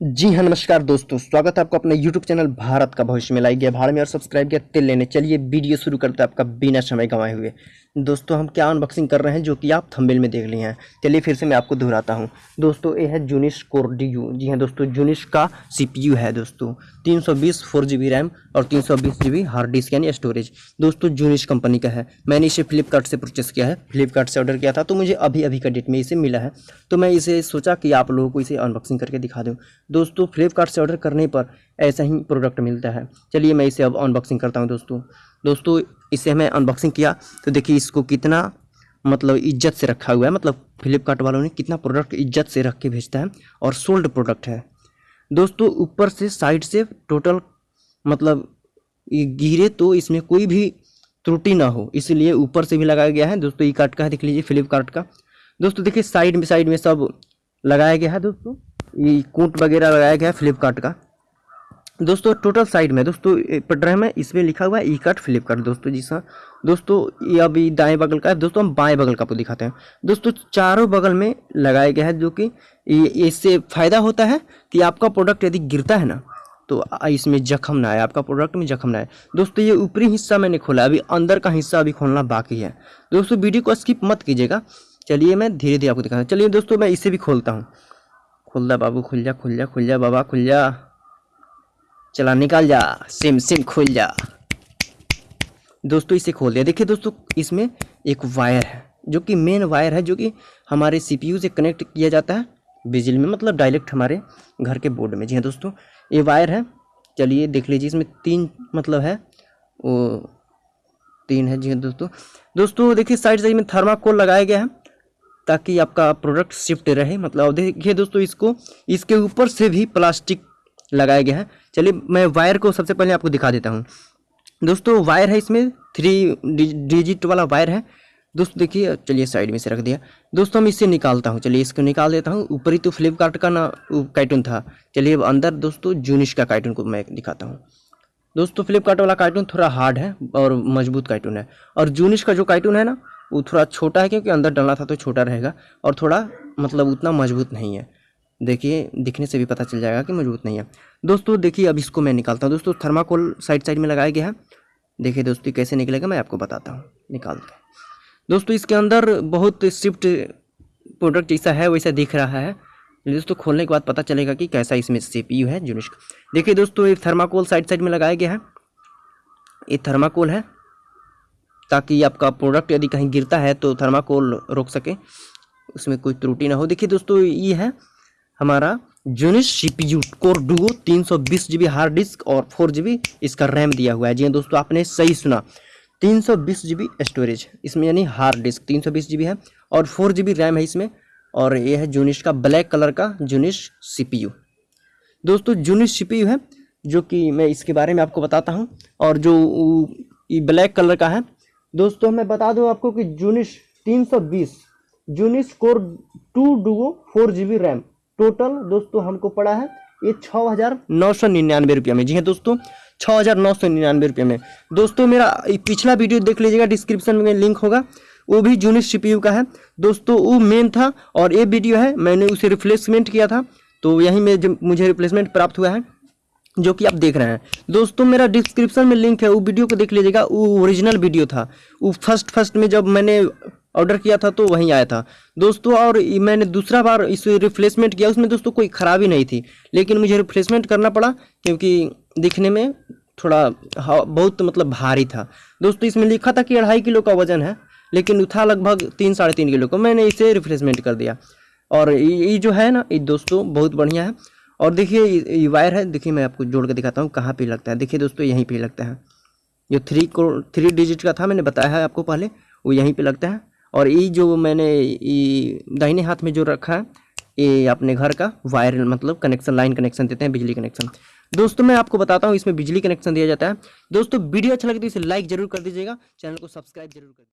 जी हाँ नमस्कार दोस्तों, स्वागत है आपको अपने YouTube चैनल भारत का भविष्य में। लाई गया भाड़ में और सब्सक्राइब किया, तिल लेने। चलिए, वीडियो शुरू करते हैं आपका बिना समय गंवाए हुए। दोस्तों, हम क्या अनबॉक्सिंग कर रहे हैं जो कि आप थंबनेल में देख लिए हैं। चलिए, फिर से मैं आपको दोहराता हूँ। दोस्तों, ये है जूनिश कोर डी यू जी हाँ दोस्तों जूनिश का CPU है दोस्तों। तीन सौ रैम और तीन सौ हार्ड डिस्क यानी स्टोरेज दोस्तों जूनिश कंपनी का है। मैंने इसे फ्लिपकार्ट से परचेस किया है। फ्लिपकार्ट से ऑर्डर किया था तो मुझे अभी अभी का डेट में इसे मिला है। तो मैं इसे सोचा कि आप लोगों को इसे अनबॉक्सिंग करके दिखा दूँ। दोस्तों फ्लिपकार्ट से ऑर्डर करने पर ऐसा ही प्रोडक्ट मिलता है। चलिए मैं इसे अब अनबॉक्सिंग करता हूँ दोस्तों। दोस्तों, इसे हमें अनबॉक्सिंग किया। तो देखिए, इसको कितना मतलब इज़्ज़त से रखा हुआ है। मतलब फ्लिपकार्ट वालों ने कितना प्रोडक्ट इज़्ज़त से रख के भेजता है और सोल्ड प्रोडक्ट है। दोस्तों, ऊपर से साइड से टोटल मतलब गिरे तो इसमें कोई भी त्रुटि ना हो। इसलिए ऊपर से भी लगाया गया है। दोस्तों ई कार्ट का देख लीजिए फ्लिपकार्ट का। दोस्तों, देखिए साइड में साइड में सब लगाया गया है, दोस्तों। ये कूट वगैरह लगाया गया है फ्लिपकार्ट का। दोस्तों टोटल साइड में, दोस्तों पढ़ में इसमें लिखा हुआ है ई कार्ट फ्लिपकार्ट दोस्तों जी सर दोस्तों, ये अभी दाएँ बगल का है, दोस्तों, हम बाएँ बगल का आपको दिखाते हैं। दोस्तों, चारों बगल में लगाया गया है जो कि इससे फ़ायदा होता है कि आपका प्रोडक्ट यदि गिरता है ना तो इसमें जख्म ना आए, आपका प्रोडक्ट में जख्म ना आए। दोस्तों, ये ऊपरी हिस्सा मैंने खोला अभी अंदर का हिस्सा अभी खोलना बाकी है। दोस्तों, वीडियो को स्किप मत कीजिएगा। चलिए, मैं धीरे धीरे आपको दिखाता हूँ। चलिए, दोस्तों, मैं इसे भी खोलता हूँ। खुल जा बाबू खुल जा खुल जा खुल जा बाबा खुल जा चला, निकाल जा। सिम सिम खुल जा। दोस्तों, इसे खोल दिया। देखिए दोस्तों, इसमें एक वायर है, जो कि मेन वायर है, जो कि हमारे सीपीयू से कनेक्ट किया जाता है। बिजली में मतलब डायरेक्ट हमारे घर के बोर्ड में। जी हाँ दोस्तों, ये वायर है। चलिए, देख लीजिए, इसमें तीन मतलब है। वो तीन है। जी हाँ दोस्तों। दोस्तों, देखिए, साइड साइड में थर्माकोल लगाया गया है। ताकि आपका प्रोडक्ट शिफ्ट रहे। मतलब देखिए दोस्तों, इसको, इसके ऊपर से भी प्लास्टिक लगाया गया है। चलिए, मैं वायर को सबसे पहले आपको दिखा देता हूँ। दोस्तों वायर है इसमें थ्री डिजिट वाला वायर है। दोस्तों, देखिए, चलिए साइड में से रख दिया। दोस्तों हम इससे निकालता हूँ। चलिए, इसको निकाल देता हूँ। ऊपर ही तो फ्लिपकार्ट का ना कार्टून था। चलिए, अब अंदर दोस्तों जूनिश का कार्टून को मैं दिखाता हूँ। दोस्तों फ्लिपकार्ट वाला कार्टून थोड़ा हार्ड है और मज़बूत कार्टून है। और जूनिश का जो कार्टून है ना वो थोड़ा छोटा है क्योंकि अंदर डलना था तो छोटा रहेगा और थोड़ा मतलब उतना मज़बूत नहीं है। देखिए, दिखने से भी पता चल जाएगा कि मज़बूत नहीं है। दोस्तों, देखिए, अब इसको मैं निकालता हूँ। दोस्तों, थर्माकोल साइड साइड में लगाया गया है। देखिए दोस्तों कैसे निकलेगा मैं आपको बताता हूँ। निकालते दोस्तों, इसके अंदर बहुत स्विफ्ट प्रोडक्ट जैसा है, वैसा दिख रहा है। दोस्तों, खोलने के बाद पता चलेगा कि कैसा इसमें सी है जुनिश देखिए दोस्तों, ये थर्माकोल साइड साइड में लगाया गया है। ये थर्माकोल है। ताकि आपका प्रोडक्ट यदि कहीं गिरता है तो थर्माकोल रोक सके। उसमें कोई त्रुटि ना हो। देखिए दोस्तों, ये है हमारा जूनिस सीपीयू कोर डुओ तीन सौ बीस जी हार्ड डिस्क और फोर जी इसका रैम दिया हुआ है। जी हाँ दोस्तों, आपने सही सुना। तीन सौ बीस जी स्टोरेज इसमें यानी हार्ड डिस्क तीन सौ बीस जी है और फोर जी रैम है इसमें और ये है जूनिश का ब्लैक कलर का जूनिश सीपीयू दोस्तों जूनिश सीपीयू है जो कि मैं इसके बारे में आपको बताता हूँ और जो ये ब्लैक कलर का है दोस्तों, मैं बता दूँ आपको कि जूनिश तीन सौ बीस जूनिश core two duo four G RAM total दोस्तों, हमको पड़ा है ये छः हज़ार नौ सौ निन्यानवे रुपये में। जी हाँ दोस्तों छः हज़ार नौ सौ निन्यानवे रुपये में। दोस्तों, मेरा पिछला वीडियो देख लीजिएगा डिस्क्रिप्शन में लिंक होगा। वो भी जूनिस सी का है। दोस्तों, वो मेन था और ये वीडियो है, मैंने उसे रिप्लेसमेंट किया था। तो यहीं में मुझे रिप्लेसमेंट प्राप्त हुआ है। जो कि आप देख रहे हैं। दोस्तों, मेरा डिस्क्रिप्शन में लिंक है, वो वीडियो को देख लीजिएगा। वो ओरिजिनल वीडियो था। वो फ़र्स्ट फ़र्स्ट में जब मैंने ऑर्डर किया था तो वहीं आया था। दोस्तों, और मैंने दूसरा बार इस रिप्लेसमेंट किया, उसमें दोस्तों कोई ख़राबी नहीं थी। लेकिन मुझे रिप्लेसमेंट करना पड़ा, क्योंकि दिखने में थोड़ा बहुत मतलब भारी था। दोस्तों, इसमें लिखा था कि अढ़ाई किलो का वज़न है, लेकिन था लगभग तीन, साढ़े तीन किलो का। मैंने इसे रिप्लेसमेंट कर दिया। और ये जो है ना, ये दोस्तों, बहुत बढ़िया है। और देखिए, ये वायर है, देखिए मैं आपको जोड़ कर दिखाता हूँ कहाँ पे लगता है। देखिए दोस्तों, यहीं पे लगता है। जो थ्री थ्री डिजिट का था, मैंने बताया है आपको पहले, वो यहीं पे लगता है। और ये जो मैंने दाहिने हाथ में जो रखा है, ये अपने घर का वायर मतलब कनेक्शन लाइन कनेक्शन देते हैं, बिजली कनेक्शन दोस्तों, मैं आपको बताता हूँ, इसमें बिजली कनेक्शन दिया जाता है। दोस्तों, वीडियो अच्छा लगे तो इसे लाइक ज़रूर कर दीजिएगा, चैनल को सब्सक्राइब ज़रूर कर